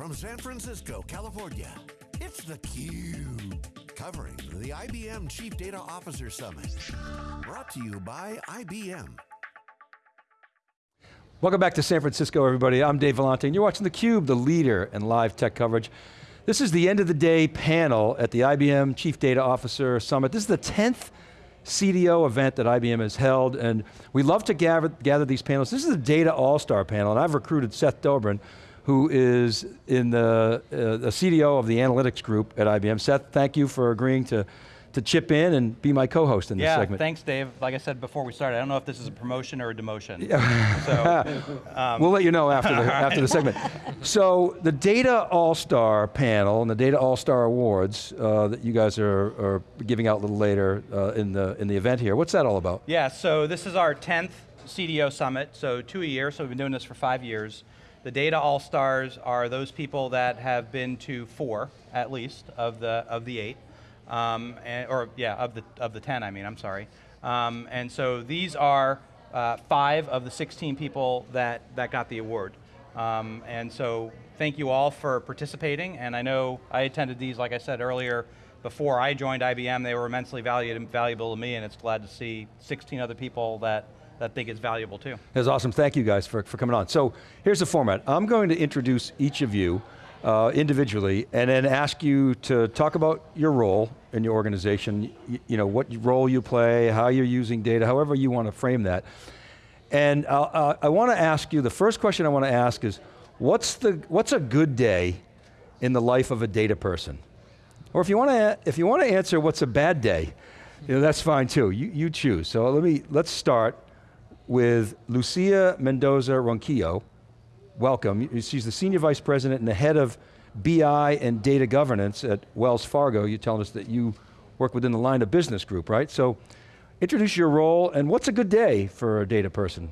from San Francisco, California, it's theCUBE. Covering the IBM Chief Data Officer Summit. Brought to you by IBM. Welcome back to San Francisco, everybody. I'm Dave Vellante, and you're watching theCUBE, the leader in live tech coverage. This is the end of the day panel at the IBM Chief Data Officer Summit. This is the 10th CDO event that IBM has held, and we love to gather, gather these panels. This is the Data All-Star panel, and I've recruited Seth Dobrin, who is in the, uh, the CDO of the analytics group at IBM. Seth, thank you for agreeing to, to chip in and be my co-host in this segment. yeah, thanks Dave. Like I said before we started, I don't know if this is a promotion or a demotion. so, um, we'll let you know after the, after the segment. So the Data All-Star panel and the Data All-Star Awards uh, that you guys are, are, giving out a little later uh, in, the, in the event here, what's that all about? Yeah, so this is our 10th CDO Summit, so two a year, so we've been doing this for five years. The data all-stars are those people that have been to four, at least, of the, of the eight. Um, and, or yeah, of the, of the 10, I mean, I'm sorry. Um, and so these are uh, five of the 16 people that, that got the award. Um, and so thank you all for participating, and I know I attended these, like I said earlier, before I joined IBM, they were immensely valued, valuable to me, and it's glad to see 16 other people that that think it's valuable too. That's awesome, thank you guys for, for coming on. So here's the format. I'm going to introduce each of you uh, individually and then ask you to talk about your role in your organization, you, you know, what role you play, how you're using data, however you want to frame that. And uh, I want to ask you, the first question I want to ask is, what's, the, what's a good day in the life of a data person? Or if you want to, if you want to answer what's a bad day, you know, that's fine too, you, you choose. So let me, let's start with Lucia Mendoza Ronquillo. Welcome, she's the Senior Vice President and the Head of BI and Data Governance at Wells Fargo. You're telling us that you work within the line of business group, right? So introduce your role and what's a good day for a data person?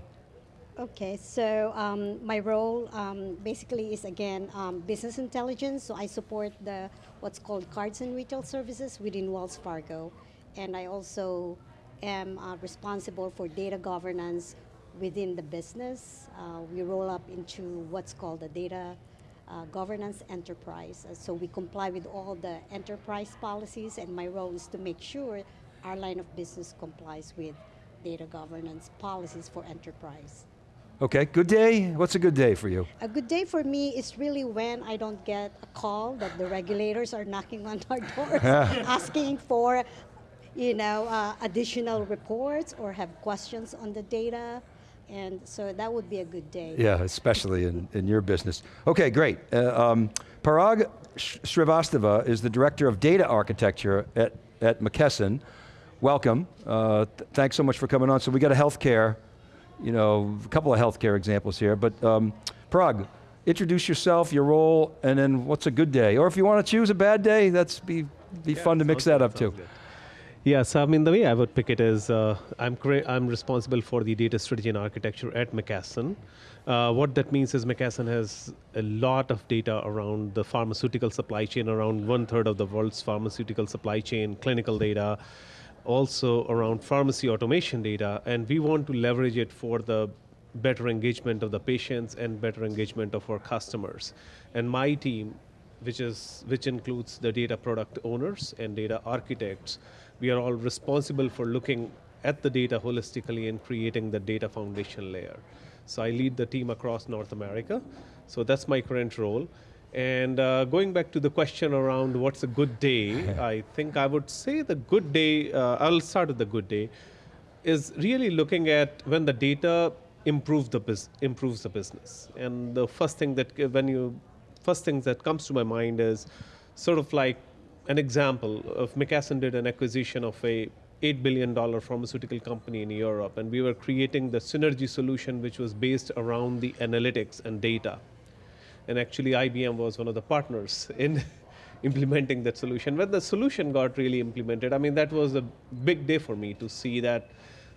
Okay, so um, my role um, basically is again um, business intelligence. So I support the what's called cards and retail services within Wells Fargo, and I also am uh, responsible for data governance within the business. Uh, we roll up into what's called the data uh, governance enterprise. Uh, so we comply with all the enterprise policies and my role is to make sure our line of business complies with data governance policies for enterprise. Okay, good day. What's a good day for you? A good day for me is really when I don't get a call that the regulators are knocking on our doors asking for you know, uh, additional reports or have questions on the data. And so that would be a good day. Yeah, especially in, in your business. Okay, great. Uh, um, Parag Srivastava is the Director of Data Architecture at, at McKesson. Welcome, uh, th thanks so much for coming on. So we got a healthcare, you know, a couple of healthcare examples here, but um, Parag, introduce yourself, your role, and then what's a good day? Or if you want to choose a bad day, that's be, be yeah, fun to mix that up too. Good. Yeah, so I mean, the way I would pick it is uh, I'm, I'm responsible for the data strategy and architecture at McKesson. Uh, what that means is McKesson has a lot of data around the pharmaceutical supply chain, around one third of the world's pharmaceutical supply chain, clinical data, also around pharmacy automation data, and we want to leverage it for the better engagement of the patients and better engagement of our customers. And my team, which, is, which includes the data product owners and data architects, we are all responsible for looking at the data holistically and creating the data foundation layer. So I lead the team across North America. So that's my current role. And uh, going back to the question around what's a good day, I think I would say the good day, uh, I'll start with the good day, is really looking at when the data improves the, improves the business. And the first thing that, when you, first thing that comes to my mind is sort of like an example of McKesson did an acquisition of a $8 billion pharmaceutical company in Europe, and we were creating the synergy solution which was based around the analytics and data. And actually IBM was one of the partners in implementing that solution. When the solution got really implemented, I mean, that was a big day for me to see that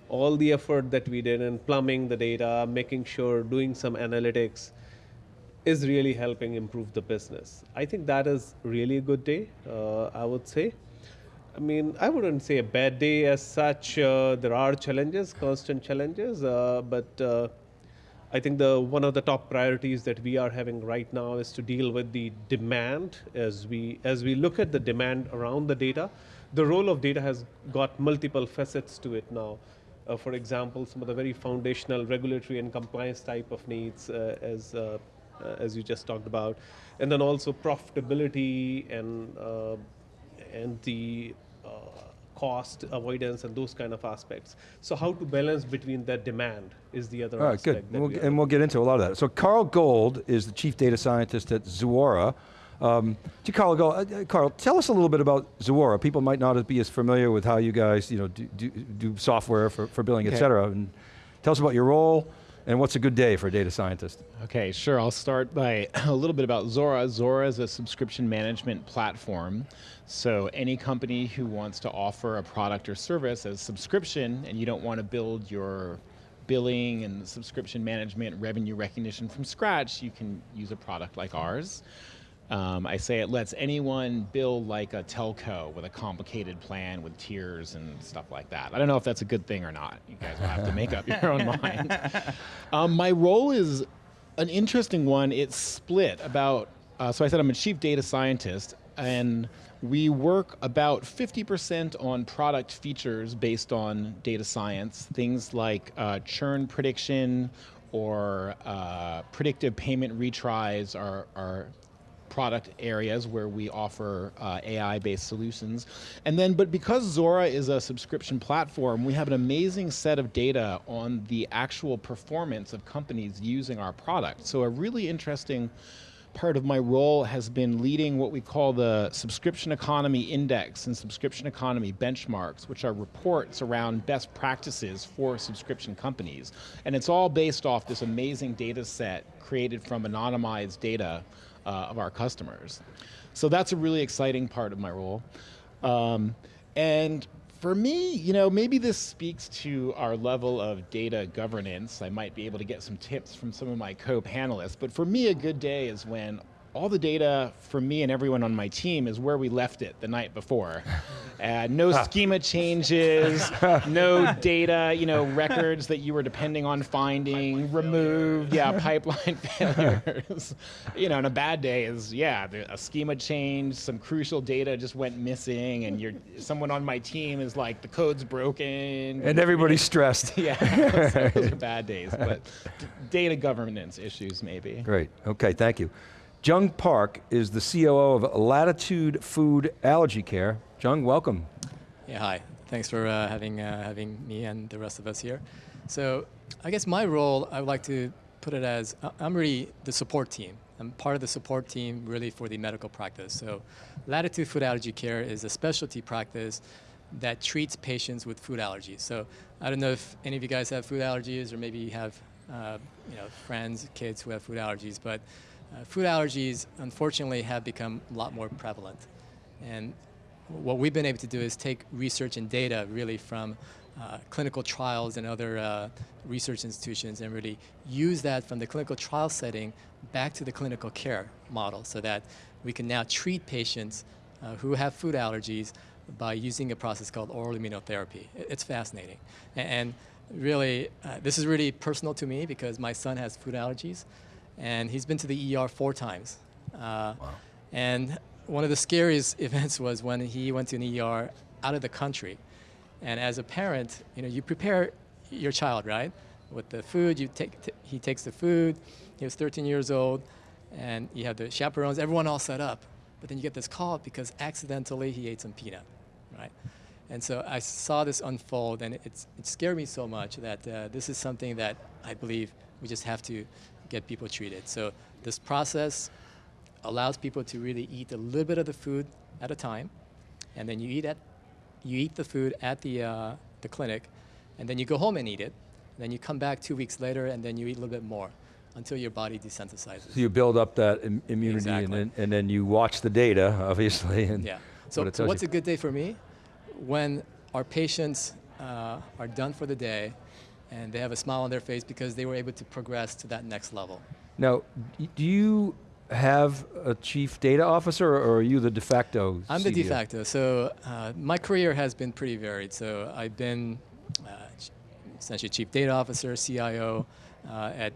all the effort that we did in plumbing the data, making sure, doing some analytics, is really helping improve the business. I think that is really a good day, uh, I would say. I mean, I wouldn't say a bad day as such. Uh, there are challenges, constant challenges, uh, but uh, I think the one of the top priorities that we are having right now is to deal with the demand as we as we look at the demand around the data. The role of data has got multiple facets to it now. Uh, for example, some of the very foundational regulatory and compliance type of needs, uh, as as you just talked about, and then also profitability and uh, and the cost avoidance and those kind of aspects. So how to balance between that demand is the other All right, aspect. good. We'll, and we'll get into a lot of that. So Carl Gold is the chief data scientist at Zuora. Um, to Carl, Gold, uh, Carl, tell us a little bit about Zuora. People might not be as familiar with how you guys you know, do, do, do software for, for billing, okay. et cetera. And tell us about your role, and what's a good day for a data scientist? Okay, sure. I'll start by a little bit about Zuora. Zuora is a subscription management platform. So any company who wants to offer a product or service as subscription and you don't want to build your billing and subscription management revenue recognition from scratch, you can use a product like ours. Um, I say it lets anyone build like a telco with a complicated plan with tiers and stuff like that. I don't know if that's a good thing or not. You guys will have to make up your own mind. Um, my role is an interesting one. It's split about, uh, so I said I'm a chief data scientist and we work about 50% on product features based on data science, things like uh, churn prediction or uh, predictive payment retries are, are product areas where we offer uh, AI-based solutions. And then, but because Zuora is a subscription platform, we have an amazing set of data on the actual performance of companies using our product. So a really interesting part of my role has been leading what we call the Subscription Economy Index and Subscription Economy Benchmarks, which are reports around best practices for subscription companies. And it's all based off this amazing data set created from anonymized data uh, of our customers. So that's a really exciting part of my role. Um, and for me, you know, maybe this speaks to our level of data governance. I might be able to get some tips from some of my co-panelists, but for me, a good day is when all the data for me and everyone on my team is where we left it the night before. Uh, no schema changes, no data, you know, records that you were depending on finding, pipeline removed, failure. yeah, pipeline failures. you know, and a bad day is, yeah, a schema change, some crucial data just went missing, and you're, someone on my team is like, the code's broken. And everybody's stressed. yeah, those are bad days, but data governance issues maybe. Great, okay, thank you. Jung Park is the COO of Latitude Food Allergy Care. Jung, welcome. Yeah, hi. Thanks for uh, having, uh, having me and the rest of us here. So I guess my role, I would like to put it as, I'm really the support team. I'm part of the support team really for the medical practice. So Latitude Food Allergy Care is a specialty practice that treats patients with food allergies. So I don't know if any of you guys have food allergies or maybe you have uh, you know, friends, kids who have food allergies, but uh, food allergies, unfortunately, have become a lot more prevalent. And what we've been able to do is take research and data really from uh, clinical trials and other uh, research institutions and really use that from the clinical trial setting back to the clinical care model so that we can now treat patients uh, who have food allergies by using a process called oral immunotherapy. It's fascinating. And really, uh, this is really personal to me because my son has food allergies and he's been to the ER four times. Uh, wow. And one of the scariest events was when he went to an ER out of the country. And as a parent, you know, you prepare your child, right? With the food, you take, he takes the food, he was 13 years old, and you have the chaperones, everyone all set up. But then you get this call because accidentally he ate some peanut, right? And so I saw this unfold, and it, it scared me so much that uh, this is something that I believe we just have to get people treated. So this process allows people to really eat a little bit of the food at a time, and then you eat at, you eat the food at the uh, the clinic, and then you go home and eat it. And then you come back two weeks later, and then you eat a little bit more until your body desensitizes. So you build up that Im immunity, exactly. and, then, and then you watch the data, obviously. And yeah. So what what's you. a good day for me? When our patients uh, are done for the day, and they have a smile on their face because they were able to progress to that next level. Now, do you have a chief data officer or are you the de facto I'm the de facto. So uh, my career has been pretty varied. So I've been uh, essentially chief data officer, CIO uh, at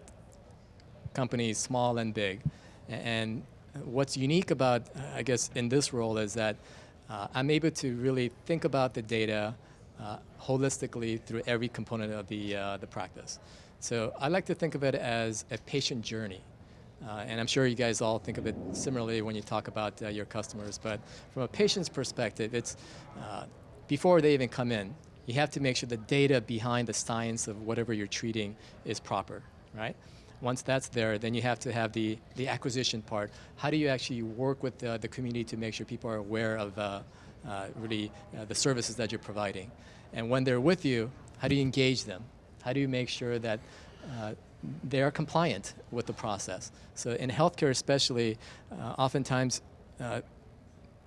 companies, small and big. And what's unique about, uh, I guess, in this role is that uh, I'm able to really think about the data uh, holistically through every component of the, uh, the practice. So I like to think of it as a patient journey. Uh, and I'm sure you guys all think of it similarly when you talk about uh, your customers. But from a patient's perspective, it's uh, before they even come in, you have to make sure the data behind the science of whatever you're treating is proper, right? Once that's there, then you have to have the, the acquisition part. How do you actually work with the, the community to make sure people are aware of uh, uh, really uh, the services that you're providing? And when they're with you, how do you engage them? How do you make sure that uh, they are compliant with the process? So in healthcare, especially, uh, oftentimes uh,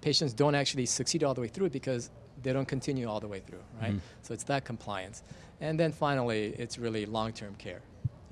patients don't actually succeed all the way through because they don't continue all the way through, right? So it's that compliance. And then finally, it's really long-term care.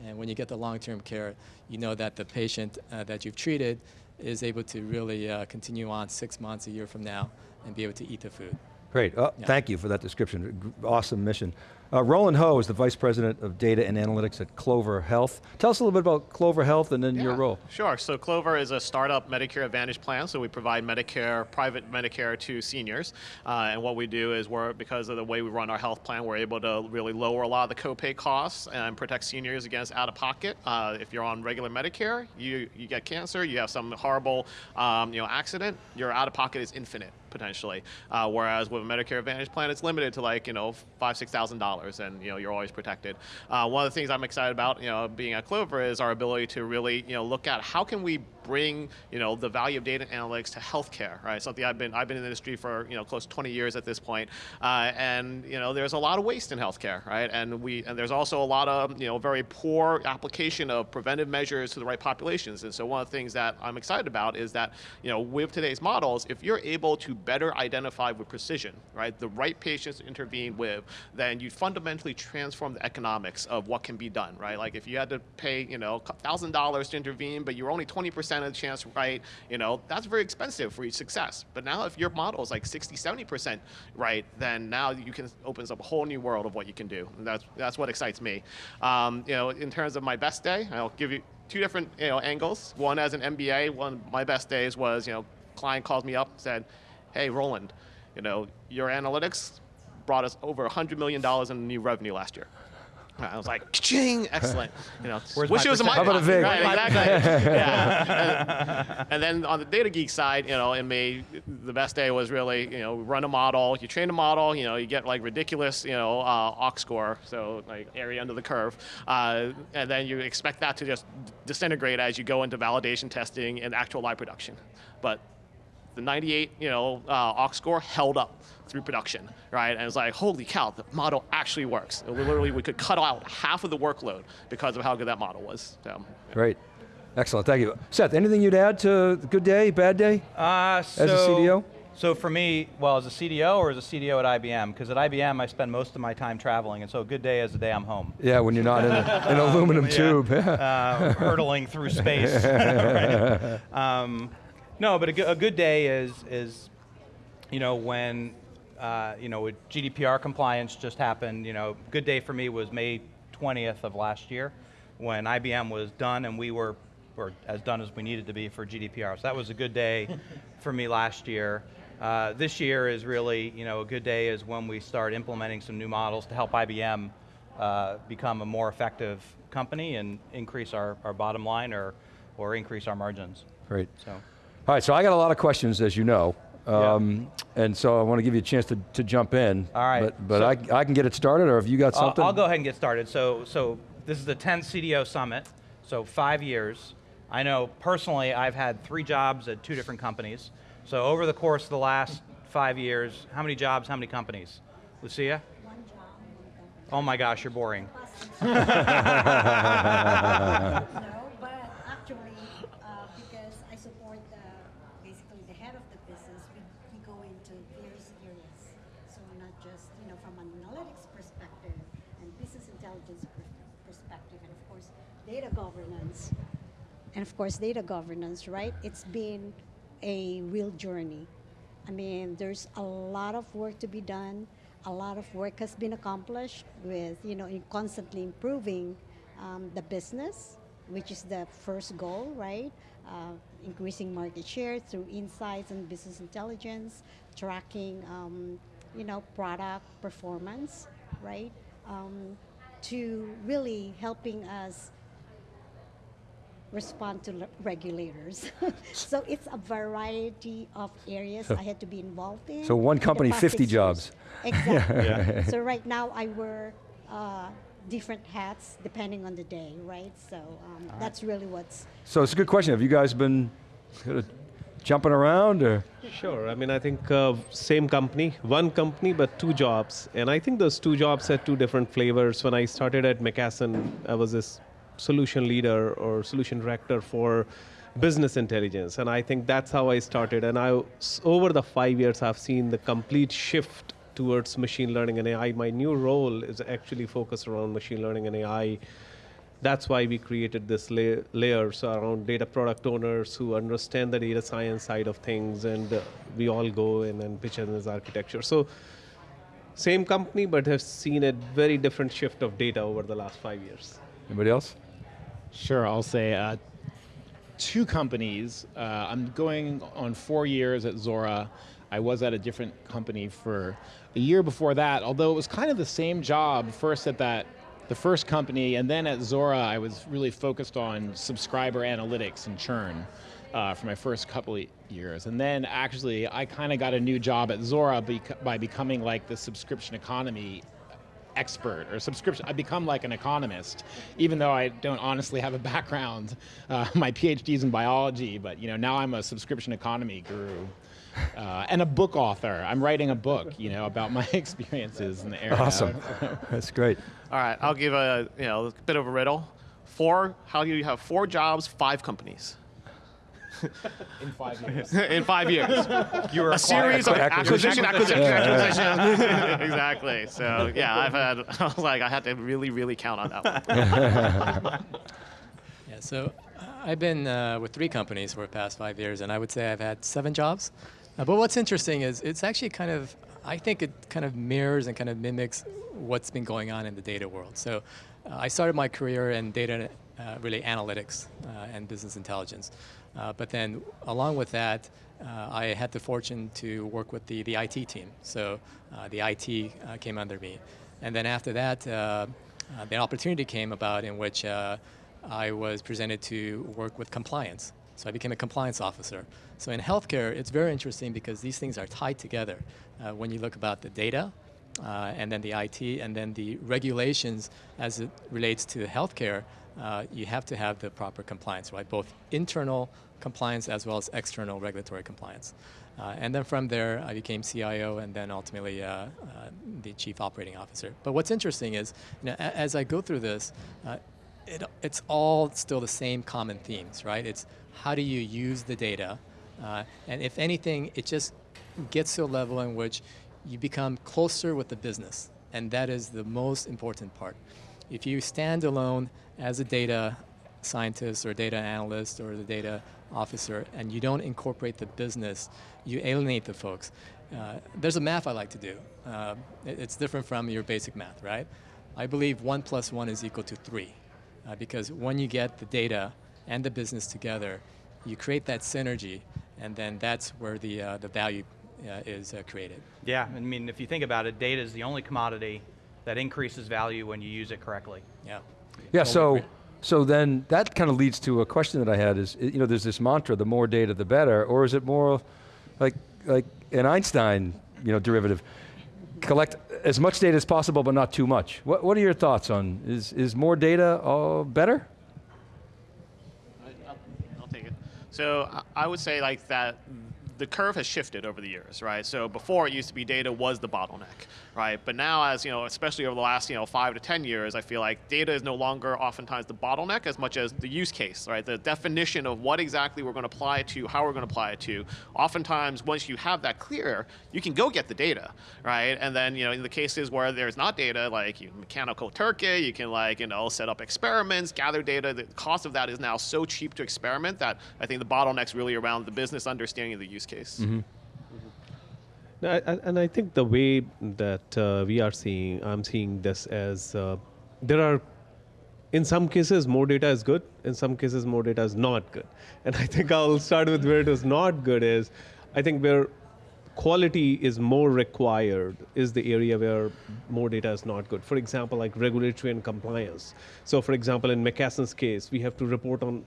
And when you get the long-term care, you know that the patient uh, that you've treated is able to really uh, continue on six months, a year from now, and be able to eat the food. Great, uh, Yeah. thank you for that description. Awesome mission. Uh, Roland Ho is the Vice President of Data and Analytics at Clover Health. Tell us a little bit about Clover Health and then your role. Sure. So Clover is a startup Medicare Advantage plan. So we provide Medicare, private Medicare to seniors. Uh, and what we do is we're, because of the way we run our health plan, we're able to really lower a lot of the copay costs and protect seniors against out of pocket. Uh, if you're on regular Medicare, you, you get cancer, you have some horrible um, you know, accident, your out of pocket is infinite potentially. Uh, whereas with a Medicare Advantage plan, it's limited to like you know five six thousand dollars, and you know you're always protected. Uh, one of the things I'm excited about, you know, being at Clover is our ability to really you know look at how can we bring you know the value of data analytics to healthcare, right? Something I've been I've been in the industry for you know close to 20 years at this point, uh, and you know there's a lot of waste in healthcare, right? And we and there's also a lot of you know very poor application of preventive measures to the right populations. And so one of the things that I'm excited about is that you know with today's models, if you're able to better identify with precision, right, the right patients to intervene with, then you fundamentally transform the economics of what can be done, right? Like if you had to pay you know thousand dollars to intervene, but you're only 20% of the chance right, you know that's very expensive for each success. But now if your model is like 60, 70% right, then now you can opens up a whole new world of what you can do. And that's that's what excites me. Um, you know, in terms of my best day, I'll give you two different you know angles. One as an MBA, one of my best days was you know client called me up said, "Hey Roland, you know your analytics brought us over $100 million in new revenue last year." I was like, "Ching, excellent!" You know, Where's wish it was in my percent? How about a pocket, vig? Right, exactly. yeah. And, and then on the data geek side, you know, in me, the best day was really, you know, run a model. You train a model, you know, you get like ridiculous, you know, uh, AUC score, so like area under the curve, uh, and then you expect that to just disintegrate as you go into validation testing and actual live production. But the 98, you know, uh, AUC score held up through production, right? And it's like, holy cow, the model actually works. Literally, we could cut out half of the workload because of how good that model was. So, Great, excellent, thank you. Seth, anything you'd add to good day, bad day? Uh, so, As a CDO? So for me, well, as a CDO or as a CDO at IBM, because at IBM I spend most of my time traveling, and so a good day is the day I'm home. Yeah, when you're not in a- an aluminum tube. uh, hurtling through space. Right. um, no, but a, a good day is is, you know, when uh, you know with GDPR compliance just happened. You know, good day for me was May 20th of last year, when IBM was done and we were were as done as we needed to be for GDPR. So that was a good day for me last year. Uh, this year is really, you know, a good day is when we start implementing some new models to help IBM uh, become a more effective company and increase our, our bottom line or, or increase our margins. Great. So, All right, so I got a lot of questions, as you know. Um, And so I want to give you a chance to, to jump in. All right, But, but so- I, I can get it started, or have you got I'll, something? I'll go ahead and get started. So, so this is the 10th CDO Summit, so five years. I know personally I've had three jobs at two different companies. So over the course of the last five years, how many jobs, how many companies? Lucia? One job, one Oh my gosh, you're boring. No, but actually, uh, because I support the, basically the head of the business, we, we go into various areas. So not just, you know, from an analytics perspective and business intelligence per- perspective, and of course, data governance. And of course, data governance, right? It's been a real journey. I mean, there's a lot of work to be done. A lot of work has been accomplished with, you know, constantly improving um, the business which is the first goal, right? Uh, increasing market share through insights and business intelligence, tracking, um, you know, product performance, right? Um, to really helping us respond to le- regulators. so it's a variety of areas I had to be involved in. So one company, 50 years. jobs. Exactly. So right now I wear uh, different hats depending on the day, right? So um, that's really what's So it's a good question. Have you guys been sort of jumping around or? Sure. I mean, I think uh, same company, one company, but two jobs. And I think those two jobs had two different flavors. When I started at McKesson, I was this solution leader or solution director for business intelligence. And I think that's how I started. And I, over the five years, I've seen the complete shift towards machine learning and AI. My new role is actually focused around machine learning and AI that's why we created this la- layers around data product owners who understand the data science side of things and we all go in and pitch in this architecture so same company but have seen a very different shift of data over the last five years Anybody else? Sure, I'll say uh, two companies. Uh, I'm going on four years at Zuora. I was at a different company for a year before that, although it was kind of the same job. First at that, the first company, and then at Zuora, I was really focused on subscriber analytics and churn. Uh, for my first couple of years, and then actually, I kind of got a new job at Zuora by becoming like the subscription economy expert or subscription. I become like an economist, even though I don't honestly have a background. Uh, my PhD's in biology, but you know now I'm a subscription economy guru. Uh, and a book author. I'm writing a book, you know, about my experiences in the area. Awesome. That's great. All right, I'll give a you know a bit of a riddle. Four. How do you have four jobs, five companies in five years. in five years? You were a series of Acquisition. acquisition, acquisition, acquisition. exactly. So yeah, I've had. I was like, I had to really, really count on that one. Yeah, so uh, I've been uh, with three companies for the past five years, and I would say I've had seven jobs. Uh, but what's interesting is it's actually kind of, I think it kind of mirrors and kind of mimics what's been going on in the data world. So I started my career in data, uh, really analytics uh, and business intelligence. Uh, but then along with that, uh, I had the fortune to work with the, the IT team. So uh, the IT uh, came under me. And then after that, uh, uh, the opportunity came about in which uh, I was presented to work with compliance. So I became a compliance officer. So in healthcare, it's very interesting because these things are tied together. Uh, when you look about the data, uh, and then the IT, and then the regulations as it relates to healthcare, uh, you have to have the proper compliance, right? Both internal compliance as well as external regulatory compliance. Uh, and then from there, I became CIO and then ultimately uh, uh, the chief operating officer. But what's interesting is, you know, as I go through this, uh, it, it's all still the same common themes, right? It's how do you use the data, uh, and if anything, it just gets to a level in which you become closer with the business, and that is the most important part. If you stand alone as a data scientist or data analyst or the data officer, and you don't incorporate the business, you alienate the folks. Uh, there's a math I like to do. Uh, it- it's different from your basic math, right? I believe one plus one is equal to three, uh, because when you get the data and the business together, you create that synergy, and then that's where the uh, the value is uh, created. Yeah, I mean, if you think about it, data is the only commodity that increases value when you use it correctly. Yeah. Yeah, so, so then that kind of leads to a question that I had is, you know, there's this mantra, the more data, the better, or is it more like, like an Einstein, you know, derivative? Collect as much data as possible, but not too much. What, what are your thoughts on, is, is more data uh, better? I'll, I'll take it. So I- I would say like that the curve has shifted over the years, right? So before it used to be data was the bottleneck, right? But now as, you know, especially over the last, you know, five to 10 years, I feel like data is no longer oftentimes the bottleneck as much as the use case, right? The definition of what exactly we're going to apply it to, how we're going to apply it to. Oftentimes, once you have that clear, you can go get the data, right? And then, you know, in the cases where there's not data, like mechanical turkey, you can like, you know, set up experiments, gather data. The cost of that is now so cheap to experiment that I think the bottleneck's really around the business understanding of the use case. No, I, And I think the way that uh, we are seeing, I'm seeing this as uh, there are in some cases, more data is good. In some cases, more data is not good. And I think I'll start with where it is not good is, I think where quality is more required is the area where more data is not good. For example, like regulatory and compliance. So for example, in McKesson's case, we have to report on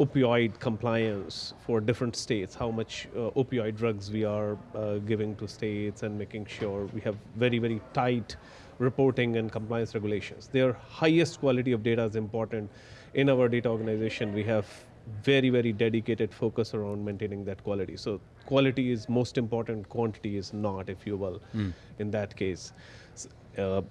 opioid compliance for different states, how much uh, opioid drugs we are uh, giving to states and making sure we have very, very tight reporting and compliance regulations. Their highest quality of data is important. In our data organization, we have very, very dedicated focus around maintaining that quality. So quality is most important, quantity is not, if you will, mm. in that case. Uh,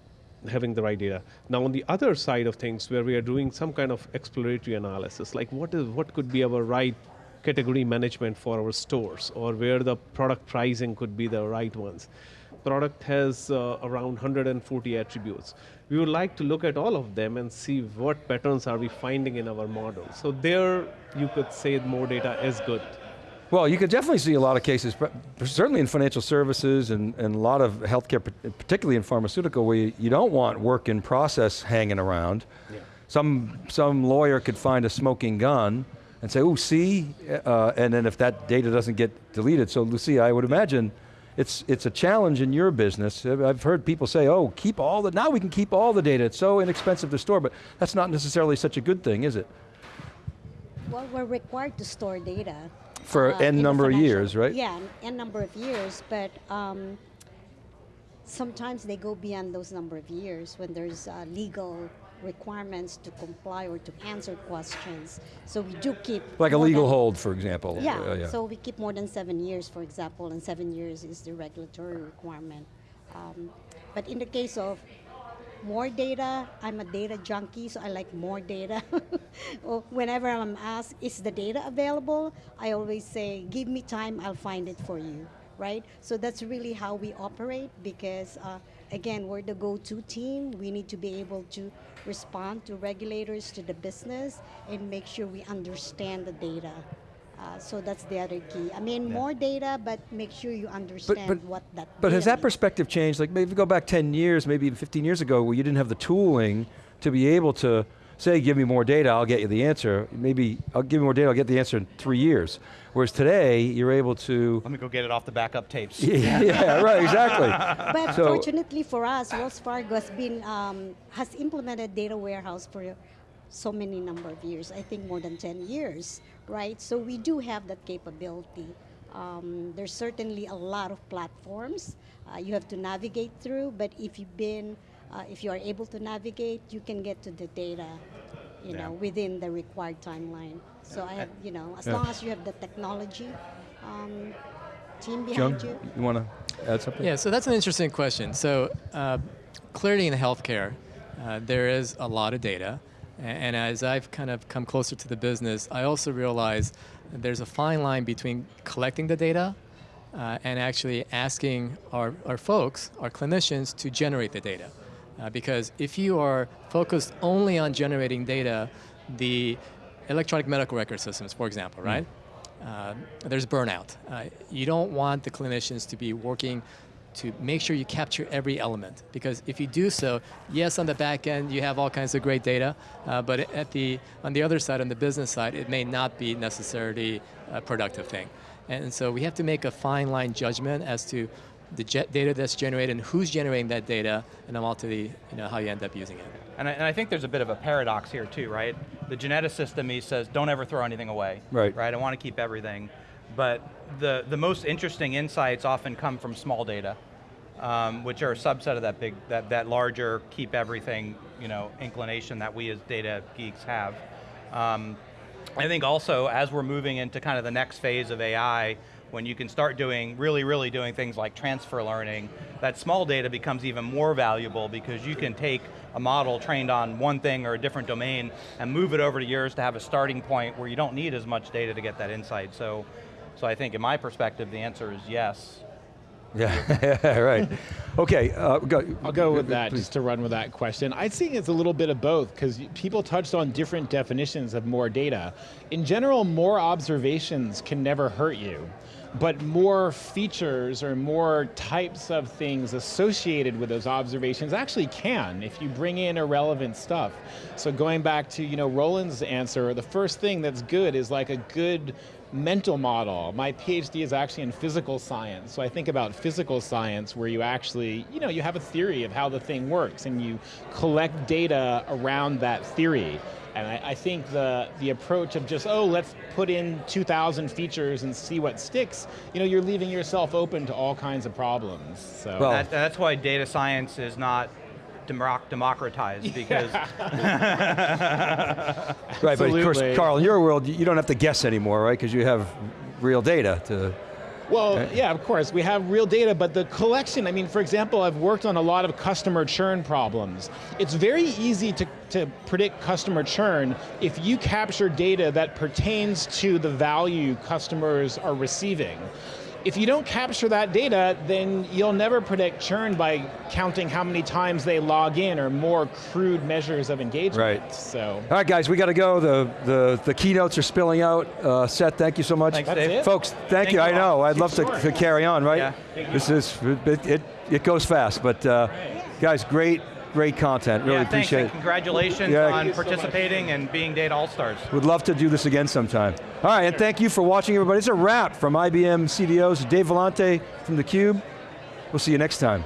having the right data. Now on the other side of things where we are doing some kind of exploratory analysis, like what is what could be our right category management for our stores or where the product pricing could be the right ones. Product has uh, around 140 attributes. We would like to look at all of them and see what patterns are we finding in our model. So there you could say more data is good. Well, you could definitely see a lot of cases, certainly in financial services and, and a lot of healthcare, particularly in pharmaceutical, where you, you don't want work in process hanging around. Yeah. Some, some lawyer could find a smoking gun and say, oh, see, uh, and then if that data doesn't get deleted. So Lucia, I would imagine it's, it's a challenge in your business. I've heard people say, oh, keep all the, now we can keep all the data. It's so inexpensive to store, but that's not necessarily such a good thing, is it? Well, we're required to store data for uh, n number of years, right? Yeah, n number of years, but um, sometimes they go beyond those number of years when there's uh, legal requirements to comply or to answer questions. So we do keep like a legal hold, for example. Yeah, uh, yeah, So we keep more than seven years, for example, and seven years is the regulatory requirement. Um, but in the case of more data. I'm a data junkie, so I like more data. Whenever I'm asked, is the data available? I always say, give me time, I'll find it for you, right? So that's really how we operate because, uh, again, we're the go-to team. We need to be able to respond to regulators, to the business, and make sure we understand the data. Uh, so that's the other key. I mean, yeah. more data, but make sure you understand but, but, what that. But has that perspective changed? Like maybe go back 10 years, maybe even 15 years ago, where you didn't have the tooling to be able to say, give me more data, I'll get you the answer. Maybe I'll give you more data, I'll get the answer in three years. Whereas today, you're able to. Let me go get it off the backup tapes. yeah, yeah, right, exactly. But so, fortunately for us, Wells Fargo has been um, has implemented data warehouse for so many number of years. I think more than 10 years right? So we do have that capability. Um, there's certainly a lot of platforms uh, you have to navigate through, but if you've been, uh, if you are able to navigate, you can get to the data, you yeah. know, within the required timeline. So I have, you know, as yeah. long as you have the technology um, team behind John, you. You want to add something? Yeah, so that's an interesting question. So uh, clearly in healthcare, uh, there is a lot of data. And as I've kind of come closer to the business, I also realize there's a fine line between collecting the data uh, and actually asking our, our folks, our clinicians, to generate the data. Uh, because if you are focused only on generating data, the electronic medical record systems, for example, right? Mm. Uh, there's burnout. Uh, you don't want the clinicians to be working to make sure you capture every element. Because if you do so, yes, on the back end, you have all kinds of great data, uh, but at the, on the other side, on the business side, it may not be necessarily a productive thing. And so we have to make a fine line judgment as to the data that's generated and who's generating that data, and then ultimately, you know, how you end up using it. And I, and I, think there's a bit of a paradox here too, right? The geneticist in me says, don't ever throw anything away. Right. Right, I want to keep everything. But the, the most interesting insights often come from small data, um, which are a subset of that big, that, that larger keep everything, you know, inclination that we as data geeks have. Um, I think also as we're moving into kind of the next phase of AI, when you can start doing, really, really doing things like transfer learning, that small data becomes even more valuable because you can take a model trained on one thing or a different domain and move it over to yours to have a starting point where you don't need as much data to get that insight. So so I think in my perspective, the answer is yes. Yeah, right. Okay, uh, go. I'll go with that please. just to run with that question. I'd say it's a little bit of both because people touched on different definitions of more data. In general, more observations can never hurt you, but more features or more types of things associated with those observations actually can if you bring in irrelevant stuff. So going back to you know Roland's answer, the first thing that's good is like a good mental model. My PhD is actually in physical science, so I think about physical science where you actually, you know, you have a theory of how the thing works and you collect data around that theory. And I, I think the, the approach of just, oh, let's put in 2,000 features and see what sticks, you know, you're leaving yourself open to all kinds of problems, so. Well- That, that's why data science is not democ- democratized because Right, but of course, Carl, in your world, you don't have to guess anymore, right? Because you have real data to. Well, yeah, of course, we have real data, but the collection, I mean, for example, I've worked on a lot of customer churn problems. It's very easy to, to predict customer churn if you capture data that pertains to the value customers are receiving. If you don't capture that data, then you'll never predict churn by counting how many times they log in or more crude measures of engagement. Right. So, All right, guys, we got to go. The, the, the keynotes are spilling out. Uh, Seth, thank you so much. Thanks, That's Dave. it? Folks, thank, Thank you. you I know. I'd love to, Sure. to carry on, right? Yeah. This is, it, it, it goes fast, but uh, guys, great, great content. Really yeah, thanks appreciate it. congratulations Yeah. on you so participating and being Data All-Stars. Would love to do this again sometime. All right, and thank you for watching, everybody. It's a wrap from IBM CDOs. Dave Vellante from theCUBE. We'll see you next time.